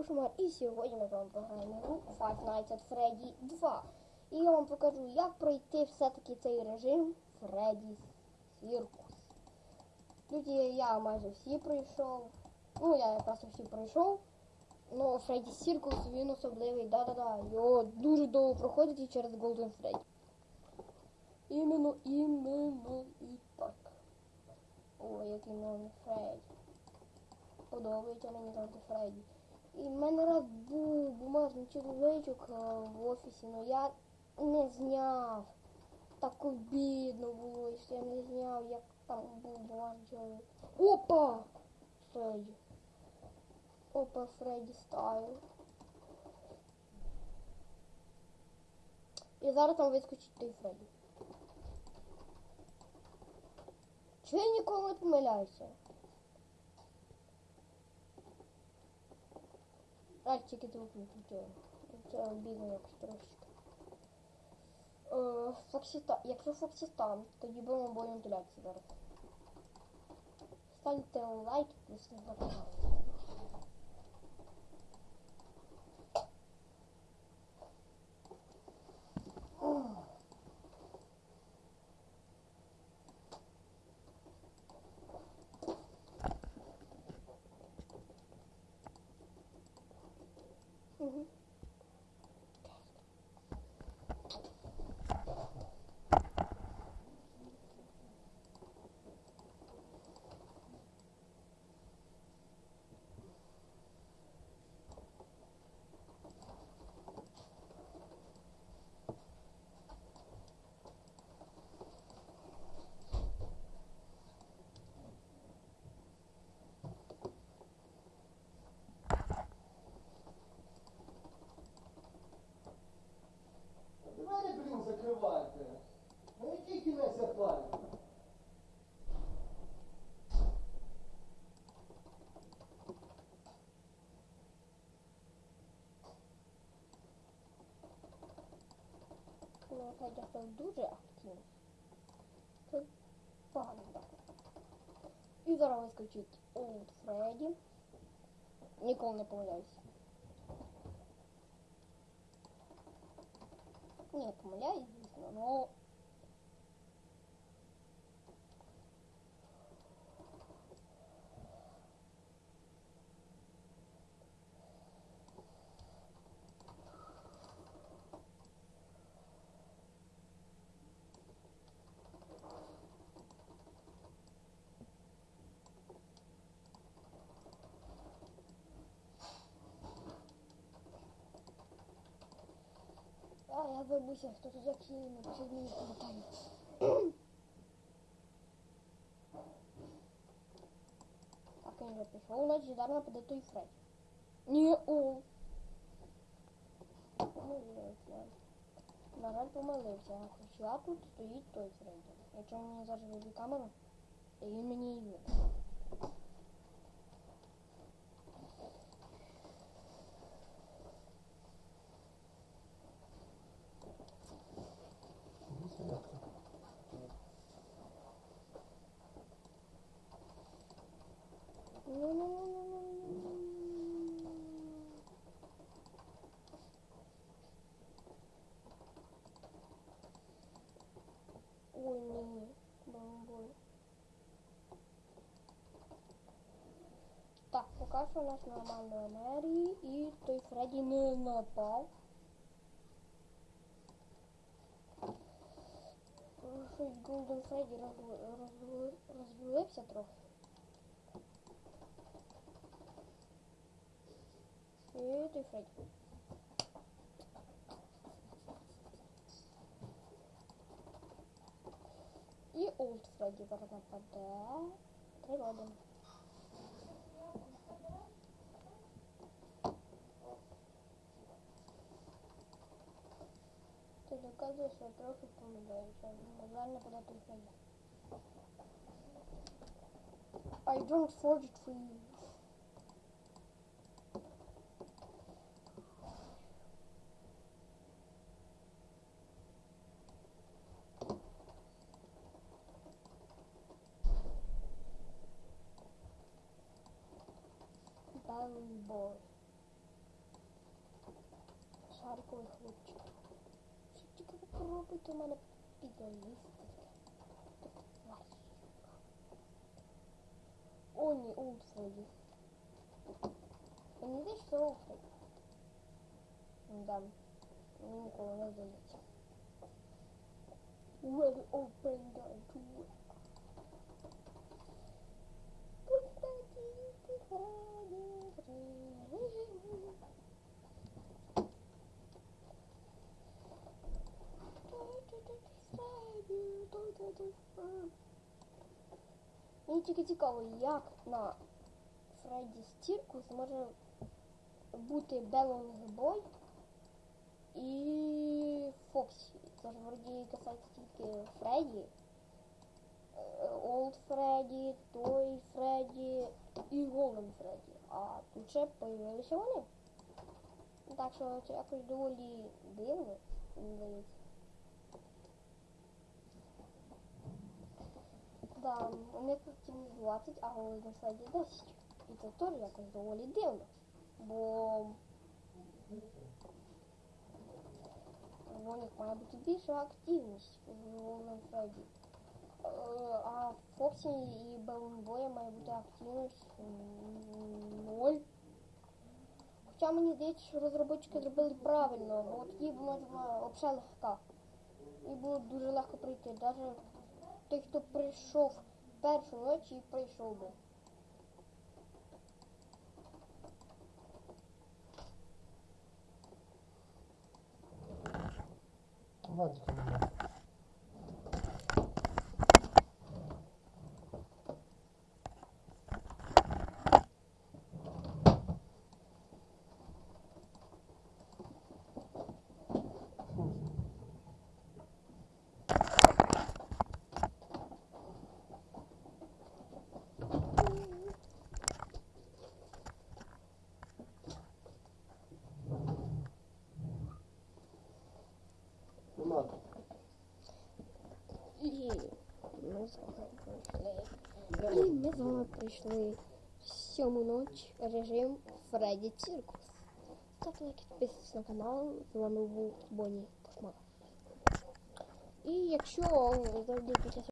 Кошмар. І сьогодні ми з вами пограємо гру Five Nights at Freddy 2. І я вам покажу, як пройти все-таки цей режим Freddy's Circus. Тут я майже всі пройшов. Ну, я якраз всі пройшов. Ну, Freddy's Circus він особливий, да-да-да. Його дуже довго проходить і через Golden Freddy. Іменно, іменно і так. Ой, який новий Фредді. Подобається мені завжди Фредді. І в мене раз був бумажний чоловічок е, в офісі, але я не зняв. Так обідно було, що я не зняв, як там був бумажний чоловік. Опа! Фредді. Опа, Фредді стайл. І зараз там вискочить той Фредді. Чи я ніколи не помиляюся? Звук виключаю. Це якось трошечки. Е, Фоксіта... Якщо Фоксітан, тоді будемо бою вентиляції зараз. Ставте лайк, если не забувайте. Ну, Федя став дуже активний. Це погано так. І зараз вискочить Old Фредді. Ніколи не помиляюся. Ні, помиляюсь, звісно, но... Я забувся, хто тут напишіть мені в коментарі. Так, він вже пішов, значить зараз нападе той Фредді. Ні, о. Помилився. На жаль, помилився. Хоча тут стоїть той Фредді. Якщо мені зараз вибі камеру, і він мені і видно. Ой, ні, бомбой. Так, поки що у нас нормально енергії і той Фредді не напав. Тому Щось Голден Фредді розв- розв- розвалився трохи. І той Фредді. І Олд Фредді зараз нападе. Три роди. Ти доказуєш, що я трохи помиляюся. На жаль, нападе той Фредді. I don't forge it for you. Bamboo. загадковий хлопчик. Що тільки ви пробуйте у мене підлізти. О, ні, Олдфреді. Мені здається, що Олдфреді. Да. Мені ніколи не здається. Ready, open the Мені тільки цікаво, як на Freddy's Circus може бути Balloon Boy і Фоксі. Це ж вроді касається тільки Фредді. Old Freddy, Toy Freddy і Golden Freddy. А тут ще появилися вони. Так що це якось доволі дивно, здається. Да, у них активність 20, а Голден Фредді 10. І це теж якось доволі дивно. Бо у них має бути більша активність в Фредді. Е, А в Фоксі і Белонбоя має бути активність м, ноль. Хоча мені здається, що розробники зробили правильно, бо тоді була взагалі легка. І було дуже легко пройти. Навіть той, хто прийшов першу ніч і прийшов би. Вадика. Нема. І ми з вами пройшли. І ми з вами пройшли сьому ніч режим Фредді Циркус. Ставте лайк, підписуйтесь на канал. З вами був Бонні Космонавт. І якщо завжди під час